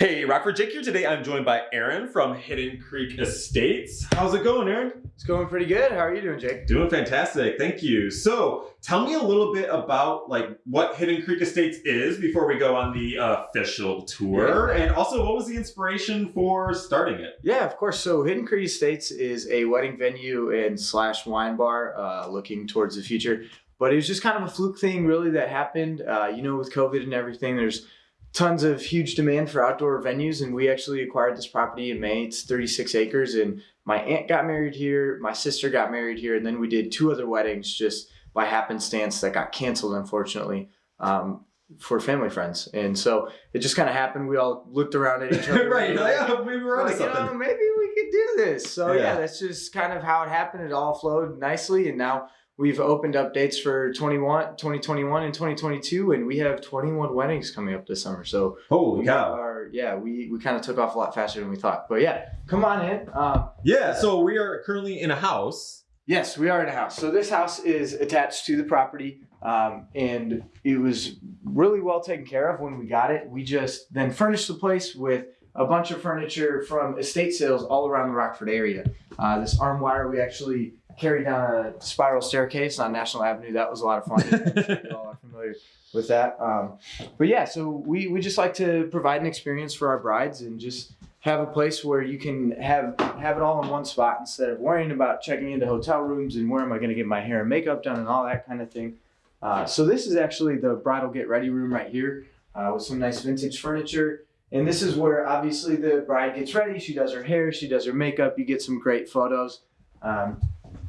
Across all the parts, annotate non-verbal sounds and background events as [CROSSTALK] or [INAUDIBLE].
Hey, Rockford Jake here. Today I'm joined by Aaron from Hidden Creek Estates. How's it going, Aaron? It's going pretty good. How are you doing, Jake? Doing fantastic, thank you. So, tell me a little bit about like what Hidden Creek Estates is before we go on the official tour, Yeah. and also what was the inspiration for starting it? Yeah, of course. So Hidden Creek Estates is a wedding venue and slash wine bar uh, looking towards the future. But it was just kind of a fluke thing, really, that happened. Uh, you know, with COVID and everything, there's tons of huge demand for outdoor venues, and we actually acquired this property in May. It's 36 acres, and my aunt got married here, my sister got married here, and then we did two other weddings just by happenstance that got canceled, unfortunately. Um, for family friends, and so it just kind of happened. We all looked around at each other, [LAUGHS] right, and you're we were like, onto like, you know, maybe we could do this. So yeah. Yeah. that's just kind of how it happened. It all flowed nicely, and now we've opened up dates for 21, 2021 and 2022, and we have 21 weddings coming up this summer. So Holy we cow! are, yeah, we, we kind of took off a lot faster than we thought. But yeah, come on in. Um, Yeah, so we are currently in a house. Yes, we are in a house. So this house is attached to the property, um, and it was really well taken care of when we got it. We just then furnished the place with a bunch of furniture from estate sales all around the Rockford area. Uh, this armoire we actually carried down a spiral staircase on National Avenue. That was a lot of fun. [LAUGHS] Sure you all are familiar with that. Um, but yeah, so we, we just like to provide an experience for our brides and just have a place where you can have have it all in one spot instead of worrying about checking into hotel rooms and where am I going to get my hair and makeup done and all that kind of thing. Uh, so this is actually the bridal get ready room right here uh, with some nice vintage furniture. And this is where obviously the bride gets ready. She does her hair, she does her makeup. You get some great photos. Um,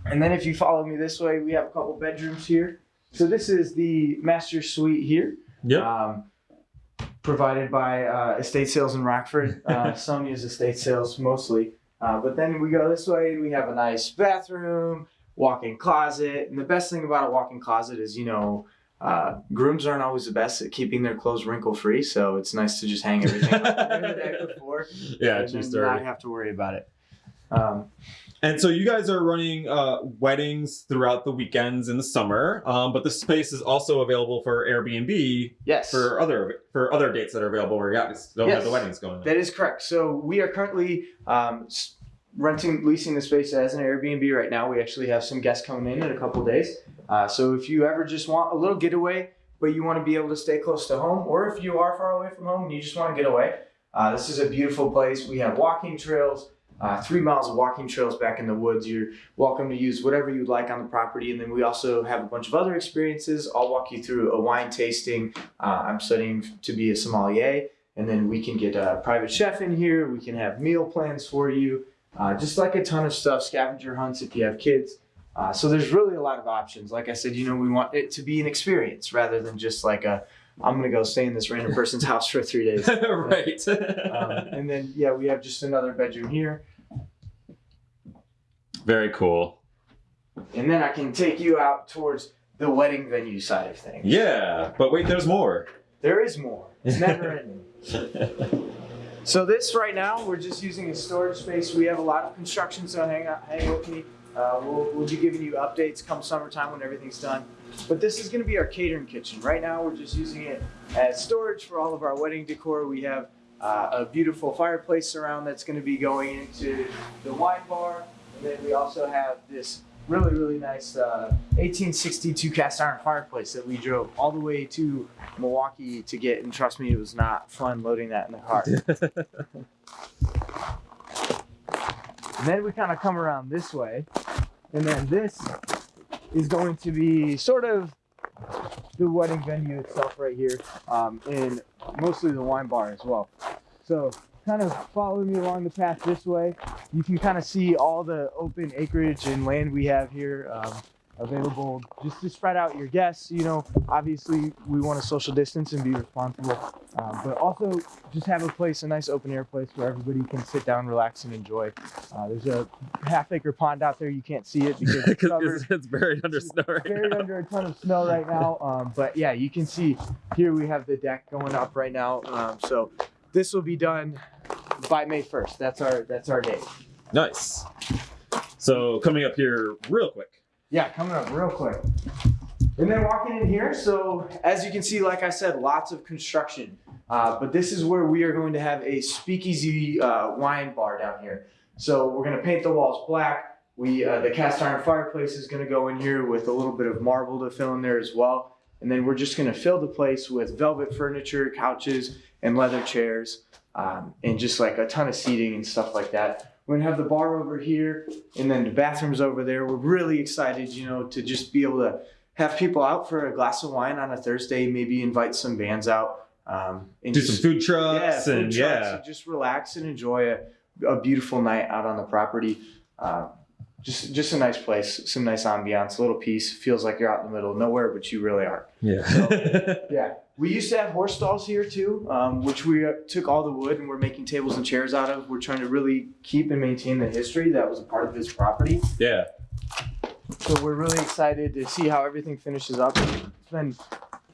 and then if you follow me this way, we have a couple bedrooms here. So this is the master suite here. Yep. Um, provided by uh, Estate Sales in Rockford. [LAUGHS] Uh, Sonia's Estate Sales mostly. Uh, but then we go this way and we have a nice bathroom, walk-in closet. And the best thing about a walk-in closet is, you know, uh, grooms aren't always the best at keeping their clothes wrinkle-free. So it's nice to just hang everything up the day [LAUGHS] before yeah, and then not have to worry about it. Um, And so you guys are running uh, weddings throughout the weekends in the summer, um, but the space is also available for Airbnb yes. for other for other dates that are available where you guys don't have the weddings going on. That is correct. So we are currently um, renting, leasing the space as an Airbnb right now. We actually have some guests coming in in a couple days. Uh, so if you ever just want a little getaway, but you want to be able to stay close to home, or if you are far away from home and you just want to get away, uh, this is a beautiful place. We have walking trails. Uh, three miles of walking trails back in the woods. You're welcome to use whatever you'd like on the property. And then we also have a bunch of other experiences. I'll walk you through a wine tasting. Uh, I'm studying to be a sommelier and then we can get a private chef in here. We can have meal plans for you, uh, just like a ton of stuff. Scavenger hunts if you have kids. Uh, so there's really a lot of options. Like I said, you know, we want it to be an experience rather than just like a, I'm gonna go stay in this random person's house for three days. [LAUGHS] right. Um, and then yeah, we have just another bedroom here, Very cool. and then I can take you out towards the wedding venue side of things. Yeah, but wait, there's more. There is more. It's [LAUGHS] never ending. So this right now, we're just using a storage space. We have a lot of construction, so hang out, hang with me. Uh, we'll, we'll be giving you updates come summertime when everything's done. But this is going to be our catering kitchen. Right now, we're just using it as storage for all of our wedding decor. We have uh, a beautiful fireplace surround that's going to be going into the wine bar, and then we also have this really really nice uh, 1862 cast iron fireplace that we drove all the way to Milwaukee to get, and trust me, it was not fun loading that in the car. [LAUGHS] And then we kind of come around this way, and then this is going to be sort of the wedding venue itself right here, um, and mostly the wine bar as well. So kind of follow me along the path this way. You can kind of see all the open acreage and land we have here. Um, available just to spread out your guests. You know, obviously we want to social distance and be responsible, um, but also just have a place, a nice open air place where everybody can sit down, relax, and enjoy. Uh, there's a half acre pond out there. You can't see it because [LAUGHS] it's covered it's, it's buried under snow right buried now. under a ton of snow right now. Um, but yeah, you can see here we have the deck going up right now. Um, so this will be done by May 1st. That's our that's our date. Nice. So coming up here real quick. Yeah, coming up real quick. And then walking in here, so as you can see, like I said, lots of construction. Uh, but this is where we are going to have a speakeasy uh, wine bar down here. So we're going to paint the walls black. We uh, the cast iron fireplace is going to go in here with a little bit of marble to fill in there as well. And then we're just going to fill the place with velvet furniture, couches, and leather chairs, um, and just like a ton of seating and stuff like that. We're gonna have the bar over here, and then the bathrooms over there. We're really excited, you know, to just be able to have people out for a glass of wine on a Thursday. Maybe invite some bands out. Um, and Do just- some food trucks food and trucks, yeah. and just relax and enjoy a, a beautiful night out on the property. Uh, just just a nice place, some nice ambiance, a little peace. Feels like you're out in the middle of nowhere, but you really are. Yeah. [LAUGHS] Yeah, we used to have horse stalls here too, um, which we uh, took all the wood and we're making tables and chairs out of. We're trying to really keep and maintain the history that was a part of this property. yeah. So we're really excited to see how everything finishes up. It's been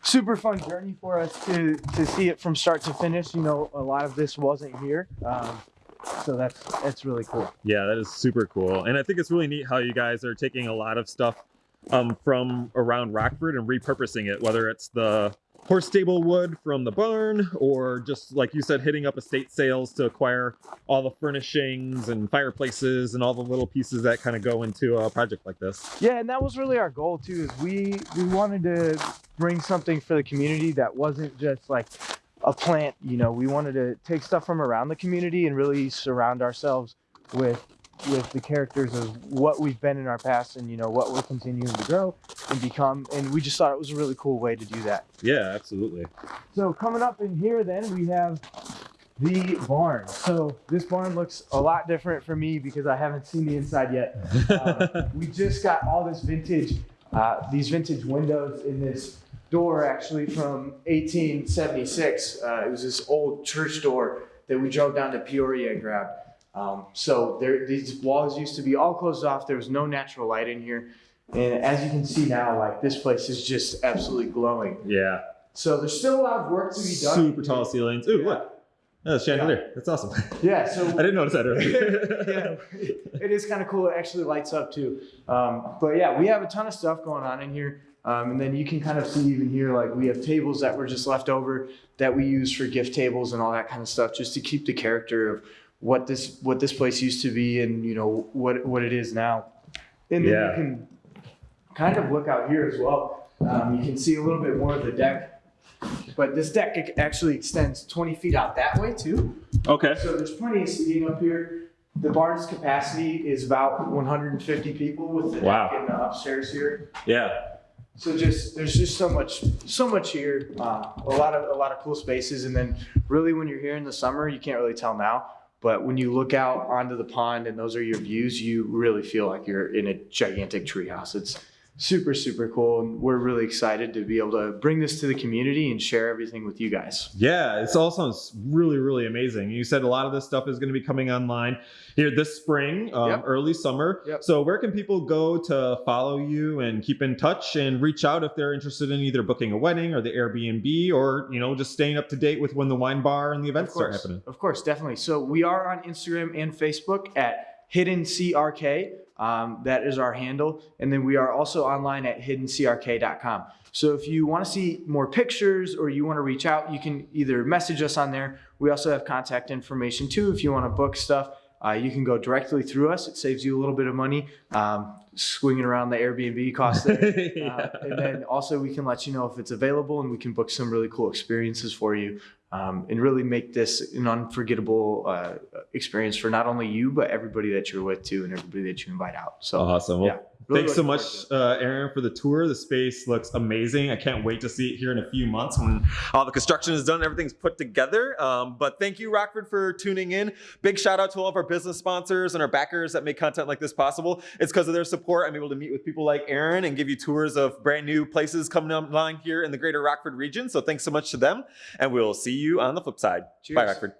super fun journey for us to to see it from start to finish. You know, a lot of this wasn't here, um, so that's that's really cool. Yeah, that is super cool. And I think it's really neat how you guys are taking a lot of stuff um, from around Rockford and repurposing it, whether it's the horse stable wood from the barn or just like you said, hitting up estate sales to acquire all the furnishings and fireplaces and all the little pieces that kind of go into a project like this. Yeah, and that was really our goal too. Is we we wanted to bring something for the community that wasn't just like a plant. You know, we wanted to take stuff from around the community and really surround ourselves with with the characters of what we've been in our past and you know what we're continuing to grow and become. And we just thought it was a really cool way to do that. Yeah, absolutely. So coming up in here, then we have the barn. So this barn looks a lot different for me because I haven't seen the inside yet. Um, [LAUGHS] we just got all this vintage, uh, these vintage windows in this door actually from 1876. Uh, it was this old church door that we drove down to Peoria and grabbed. Um, so there, these walls used to be all closed off. There was no natural light in here. And as you can see now, like this place is just absolutely glowing. yeah. So there's still a lot of work to be done. Super tall ceilings. Ooh, Yeah. look. That's chandelier. That's awesome. [LAUGHS] Yeah, so I didn't notice that earlier. [LAUGHS] yeah, it is kind of cool. It actually lights up too. Um, but yeah, we have a ton of stuff going on in here. Um, and then you can kind of see even here, like we have tables that were just left over that we use for gift tables and all that kind of stuff, just to keep the character of what this what this place used to be and you know what what it is now. And then Yeah. you can kind of look out here as well. Um, you can see a little bit more of the deck. But this deck actually extends 20 feet out that way too. okay. So there's plenty of seating up here. The barn's capacity is about 150 people with the Wow. deck in the upstairs here. Yeah. So just there's just so much so much here. Uh, a lot of a lot of cool spaces, and then really when you're here in the summer, you can't really tell now. But when you look out onto the pond and those are your views, you really feel like you're in a gigantic treehouse. It's super super cool, and we're really excited to be able to bring this to the community and share everything with you guys. Yeah, it all sounds really, really amazing. You said a lot of this stuff is going to be coming online here this spring, um, Yep. early summer. Yep. So, where can people go to follow you and keep in touch and reach out if they're interested in either booking a wedding or the Airbnb or you know just staying up to date with when the wine bar and the events start happening? Of course, definitely. So we are on Instagram and Facebook at Hidden CRK. Um, that is our handle. And then we are also online at hiddencrk.com. So if you want to see more pictures or you want to reach out, you can either message us on there. We also have contact information too. If you want to book stuff, uh, you can go directly through us. It saves you a little bit of money um, swinging around the Airbnb cost there. Yeah. [LAUGHS] Uh, and then also we can let you know if it's available and we can book some really cool experiences for you um, and really make this an unforgettable uh, experience for not only you but everybody that you're with too and everybody that you invite out. So awesome. Well, yeah, really Thanks so much, uh, Aaron, for the tour. The space looks amazing. I can't wait to see it here in a few months when all the construction is done, everything's put together. Um, but thank you, Rockford, for tuning in. Big shout out to all of our business sponsors and our backers that make content like this possible. It's because of their support I'm able to meet with people like Aaron and give you tours of brand new places coming online here in the greater Rockford region. So thanks so much to them, and we'll see you on the flip side. Cheers. Bye, Rockford.